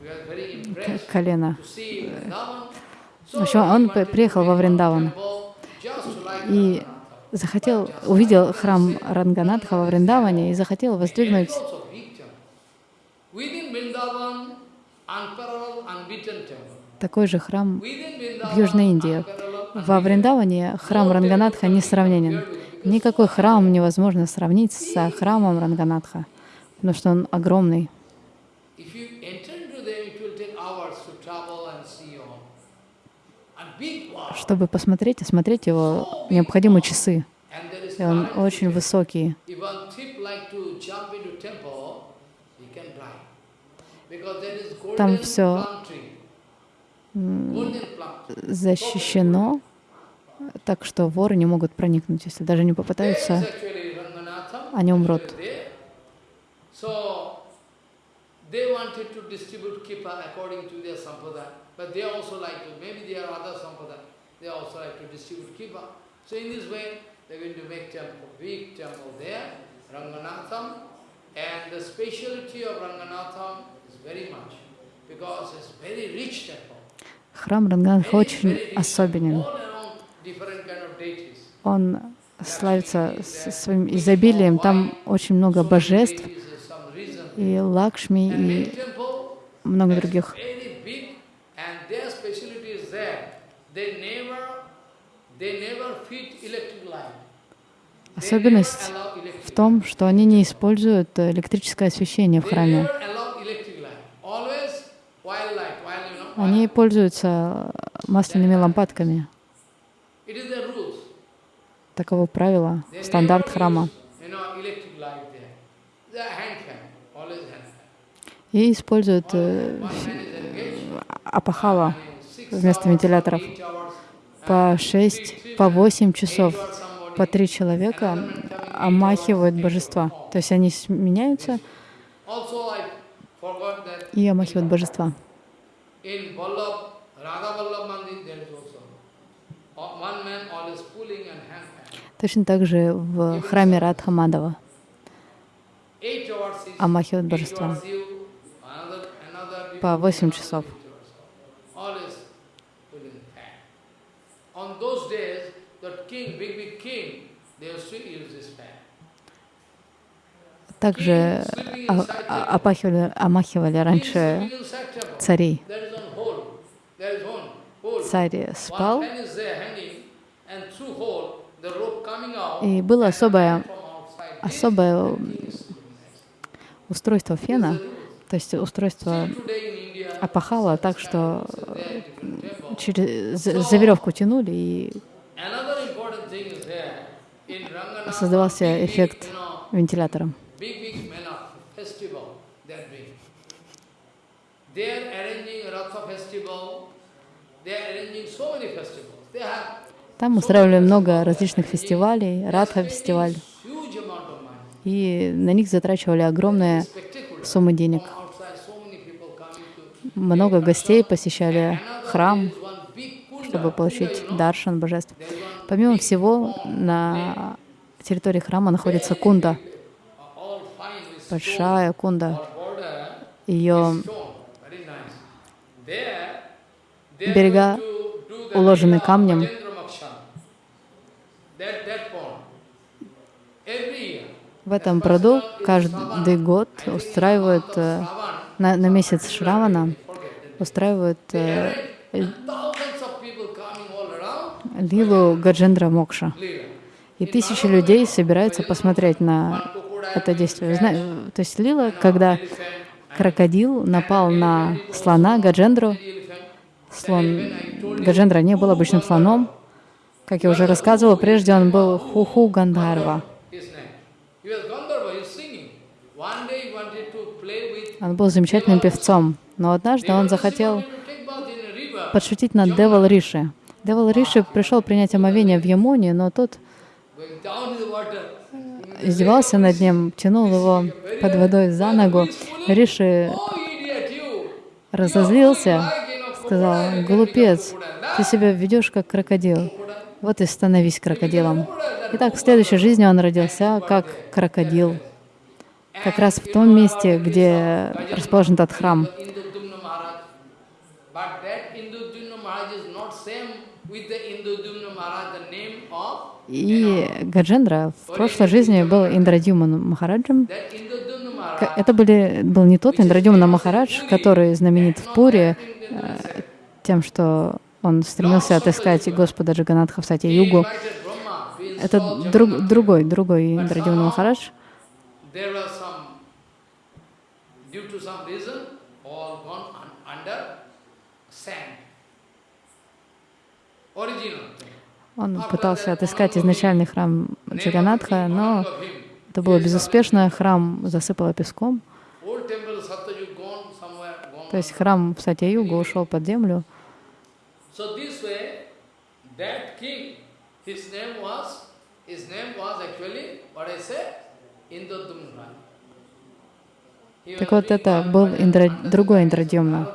[SPEAKER 1] We were very impressed
[SPEAKER 2] колено. В общем, он приехал во Вриндаван и захотел, увидел храм Ранганатха во Вриндаване и захотел воздвигнуть такой же храм в Южной Индии. Во Вриндаване храм Ранганатха несравненен. Никакой храм невозможно сравнить с храмом Ранганатха, потому что он огромный.
[SPEAKER 1] If you enter into them, it will take hours to travel and see all. And big wall.
[SPEAKER 2] Чтобы посмотреть, осмотреть его, необходимы часы. И он очень высокий. Там
[SPEAKER 1] tree.
[SPEAKER 2] Защищено, так что воры не могут проникнуть. Если даже не попытаются, они умрут.
[SPEAKER 1] they wanted to distribute kippa according to their sampradaya. But they also like to, maybe there are other sampradaya, they also like to distribute kippa. So in this way, they're going to make temple, big temple there, Ranganatham. And the speciality of Ranganatham is very much, because it's very rich temple.
[SPEAKER 2] Храм Ранганатха очень особенен. Он славится своим изобилием. Там очень много божеств, и Лакшми, и много других.
[SPEAKER 1] very big, and their specialty is that they never, they never feed electric light. They
[SPEAKER 2] Особенность в том, что они не используют э, электрическое освещение в храме. Они пользуются масляными лампадками. Таково правило, стандарт храма. И используют э, апахала вместо вентиляторов. по 6, по 8 часов, по три человека омахивают божества. То есть они
[SPEAKER 1] that
[SPEAKER 2] и омахивают божества.
[SPEAKER 1] uh.
[SPEAKER 2] Точно так же в храме Радха Мадава
[SPEAKER 1] Eight hours is
[SPEAKER 2] омахивают божества. По 8
[SPEAKER 1] another
[SPEAKER 2] часов. Также а- а- опахивали, омахивали раньше царей. Царь спал, и было особое, особое устройство фена, то есть устройство опахала так, что через, за, веревку тянули, и создавался эффект вентилятором. Там устраивали много различных фестивалей, Радха фестиваль,
[SPEAKER 1] huge amount of money.
[SPEAKER 2] и на них затрачивали огромные суммы денег.
[SPEAKER 1] From outside, so many people coming to
[SPEAKER 2] Много гостей посещали храм, чтобы получить даршан божеств. Помимо всего, на территории храма находится кунда, большая кунда. Ее Берега уложены камнем. В этом пруду каждый год устраивают э, на, на месяц Шравана устраивают э, лилу Гаджендра Мокша. И тысячи людей собираются посмотреть на это действие. Зна- То есть лила, когда крокодил напал на слона Гаджендру, слон Гаджендра не был обычным слоном. Как я уже рассказывала, прежде он был Хуху Гандарва. Он был замечательным певцом, но однажды он захотел подшутить над Девал Риши. Девал Риши пришел принять омовение в Ямуне, но тот издевался над ним, тянул его под водой за ногу. Риши разозлился, сказал, глупец, ты себя ведешь как крокодил. Вот и становись крокодилом. Итак, в следующей жизни он родился как крокодил, как раз в том месте, где расположен этот храм.
[SPEAKER 1] Indudumna Maharaj. But that Indudumna Maharaj is not same with the Indudumna Maharaj, the name of
[SPEAKER 2] И Гаджендра в прошлой жизни был Индрадюман Махараджем. Это были, был не тот Индрадюмна Махарадж, который знаменит в Пуре э, тем, что он стремился отыскать Господа Джаганатха в Сати Югу. Это друг, другой, другой Индрадюмна Махарадж.
[SPEAKER 1] Original.
[SPEAKER 2] Он пытался отыскать изначальный храм Джаганатха, но это было безуспешно, храм засыпало песком. То есть храм в Сатья-Югу ушел под землю. Так вот, это был Индра- другой
[SPEAKER 1] and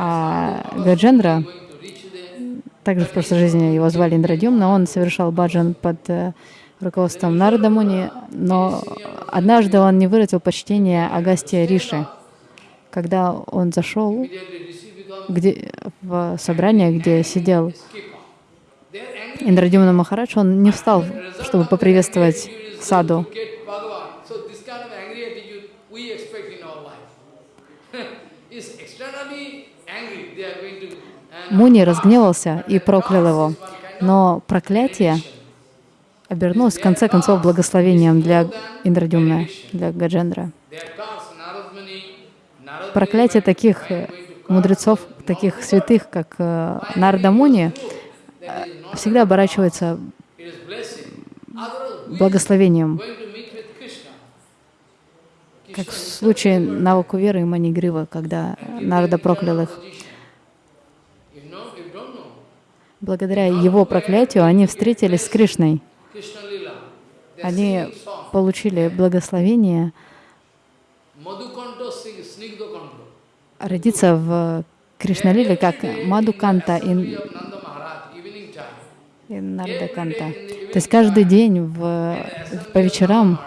[SPEAKER 2] А Гаджендра,
[SPEAKER 1] Bhagavad Gita is going to reach there.
[SPEAKER 2] Также в прошлой жизни его звали Индрадьюмна, он совершал баджан под э, руководством Нарада Муни, но однажды он не выразил почтения Агастия Риши. Когда он зашел где, в собрание, где сидел. Индрадьюмна Махарадж, он не встал, чтобы поприветствовать саду.
[SPEAKER 1] To get Bhagavan. So this kind of angry attitude we expect in our life. is externally angry. They are going to. and
[SPEAKER 2] Муни разгневался и проклял его. Но проклятие обернулось в конце концов благословением для Индрадюмна, для Гаджендра. Проклятие таких э, мудрецов, таких святых, как э, Нарда Муни, э, всегда оборачивается благословением, как в случае Навакуверы и Манигрива, когда Нарда проклял их.
[SPEAKER 1] You know, you don't know.
[SPEAKER 2] Благодаря его проклятию они встретились с Кришной. Они получили благословение родиться в Кришналиле как Мадуканта и, и Нардаканта. То есть каждый день в, по вечерам,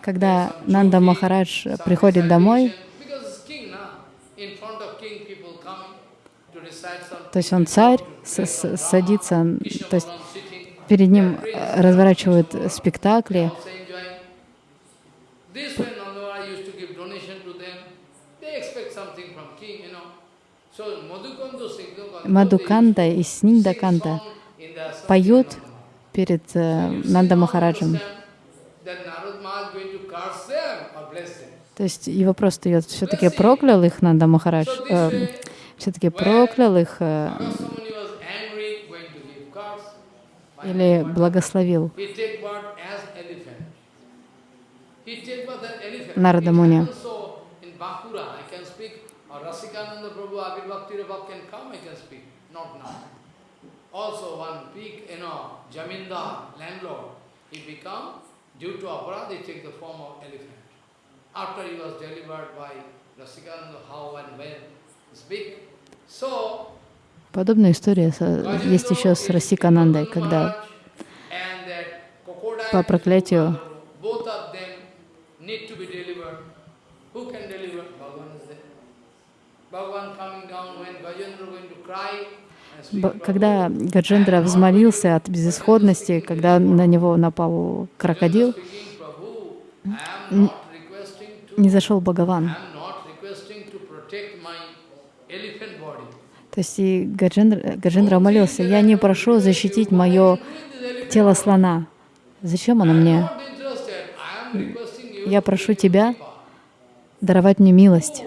[SPEAKER 2] когда Нанда Махарадж приходит домой,
[SPEAKER 1] because it's king now, in front of king people coming to recite some
[SPEAKER 2] то есть он царь, с- с- садится, то есть перед ним э, разворачивают спектакли. Мадуканта и
[SPEAKER 1] assembly
[SPEAKER 2] поют перед э, Нанда Махараджем. То есть его просто ее все-таки проклял их Нанда Махарадж, все-таки проклял их э, или благословил. Нарада Муни.
[SPEAKER 1] speak.
[SPEAKER 2] Подобная история есть еще с Расиканандой, когда по проклятию когда Гаджендра взмолился от безысходности, когда на него напал крокодил, не зашел Бхагаван. То есть и Гаджендра, Гаджендра молился, я не прошу защитить мое тело слона. Зачем оно мне? Я прошу тебя даровать мне милость.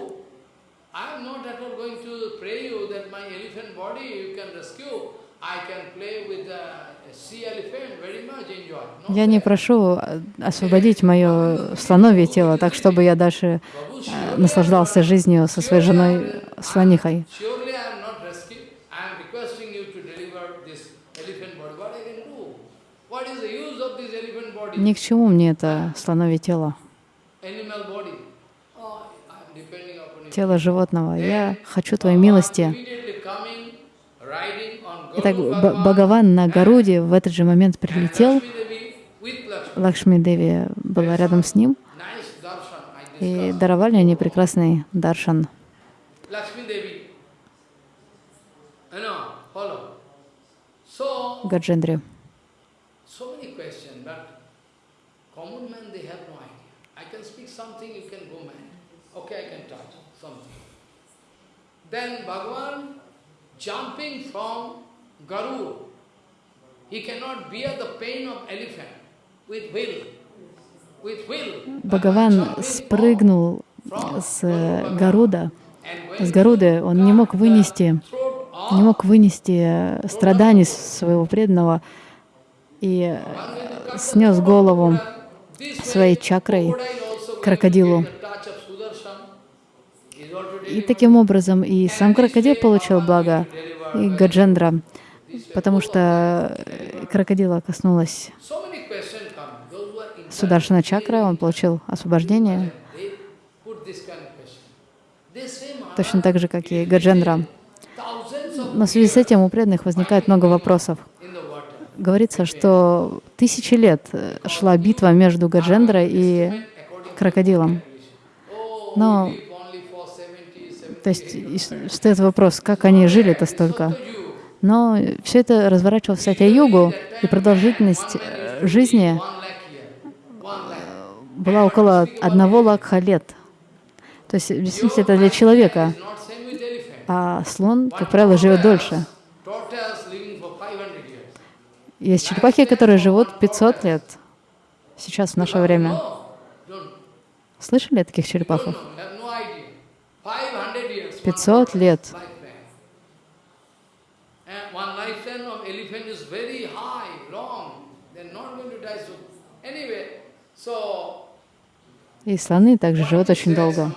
[SPEAKER 2] Я не прошу э, освободить мое слоновье тело, так чтобы я дальше э, наслаждался жизнью со своей женой слонихой.
[SPEAKER 1] surely I am not rescue. I am requesting you to deliver this elephant body. What I can do? What is the use of this elephant body?
[SPEAKER 2] Ни к чему мне это слоновье тело, тело животного. Я хочу твоей милости. Итак, Бхагаван на Гаруде в этот же момент прилетел. Лакшми Деви была рядом с ним, и даровали они прекрасный даршан.
[SPEAKER 1] Lakshmi common man, they have no idea. I can speak something, you can go mad. Okay, I can touch something. Then Bhagavan jumping from Garu, he cannot bear the pain of elephant with will.
[SPEAKER 2] Бхагаван спрыгнул с Гаруда, с Гаруды, он не мог вынести
[SPEAKER 1] не мог вынести страданий своего преданного и э, снес голову своей чакрой крокодилу. И таким образом и сам крокодил получил благо, и Гаджендра, потому что э, крокодила коснулась Сударшина чакра, он получил освобождение, точно так же, как и Гаджендра. Но в связи с этим у преданных возникает много вопросов. Говорится, что тысячи лет э, шла битва между Гаджендрой и крокодилом. Но, то есть, стоит вопрос, как они жили-то столько. Но все это разворачивалось в Сатя-югу, и продолжительность э, жизни была около одного лакха лет. То есть, действительно, это для человека. А слон, как правило, живет дольше. Есть черепахи, которые живут 500 лет. Сейчас, в наше время. Слышали о таких черепахах? 500 лет. И слоны также живут очень долго.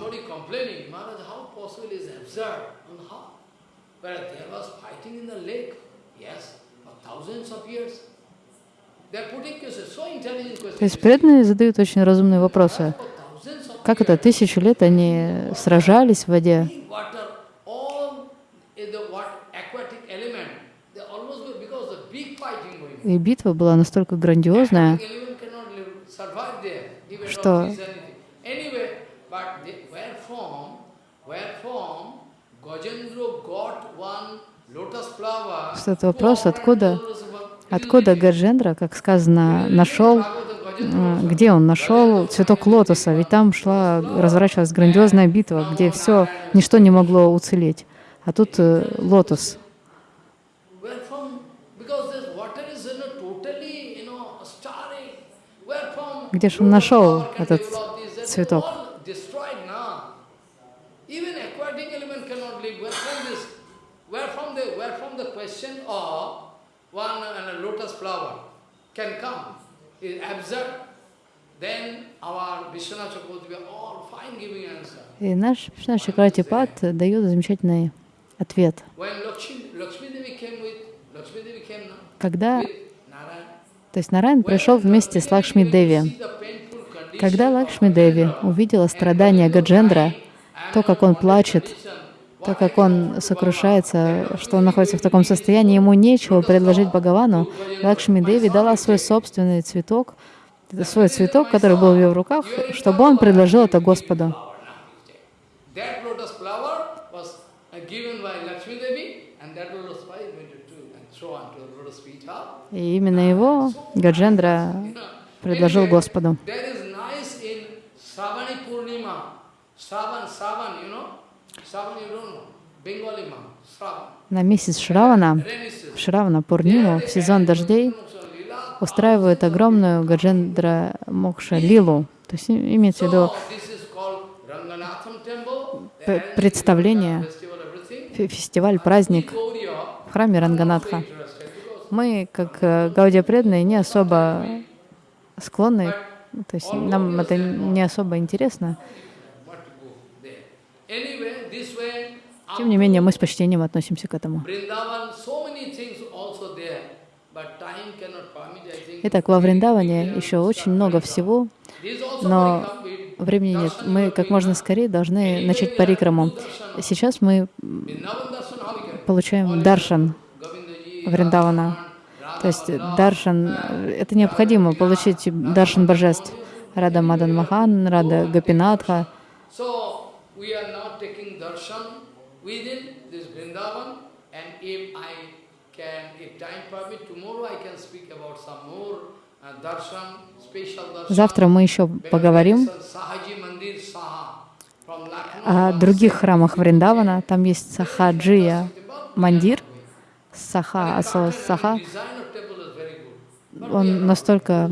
[SPEAKER 1] То есть преданные задают очень разумные вопросы. Как это тысячу лет они сражались в воде? И битва была настолько грандиозная, что что это вопрос, откуда, откуда Гаджендра, как сказано, нашел, э, где он нашел цветок лотоса, ведь там шла, разворачивалась грандиозная битва, где все, ничто не могло уцелеть. А тут э, лотос. Где же он нашел этот цветок? И наш Вишна Чакратипад дает замечательный ответ. Когда то есть Нарайн пришел вместе с Лакшми Деви. Когда Лакшми Деви увидела страдания Гаджендра, то, как он плачет, то, как он сокрушается, что он находится в таком состоянии, ему нечего предложить Бхагавану, Лакшми Деви дала свой собственный цветок, свой цветок, который был в ее руках, чтобы он предложил это Господу. И именно его Гаджендра предложил Господу. На месяц Шравана, Шравана Пурниму, в сезон дождей, устраивают огромную Гаджендра Мокша Лилу. То есть имеется в виду представление, фестиваль, праздник в храме Ранганатха. Мы, как э, Гаудия преданные, не особо склонны, то есть нам это не особо интересно. Тем не менее, мы с почтением относимся к этому. Итак, во Вриндаване еще очень много всего, но времени нет. Мы как можно скорее должны начать парикраму. Сейчас мы получаем даршан, Вриндавана. То есть даршан, это необходимо получить даршан божеств. Рада Мадан Махан, Рада Гапинатха. Завтра мы еще поговорим о других храмах Вриндавана. Там есть Сахаджия Мандир, Саха, Асо Саха, он настолько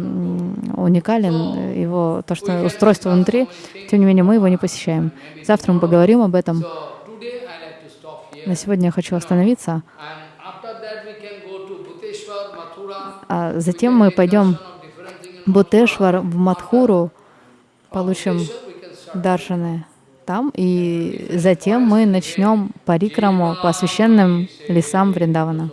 [SPEAKER 1] уникален, его то, что устройство внутри, тем не менее мы его не посещаем. Завтра мы поговорим об этом. На сегодня я хочу остановиться, а затем мы пойдем в Бутешвар, в Мадхуру, получим даршаны там, и затем мы начнем парикраму по священным лесам Вриндавана.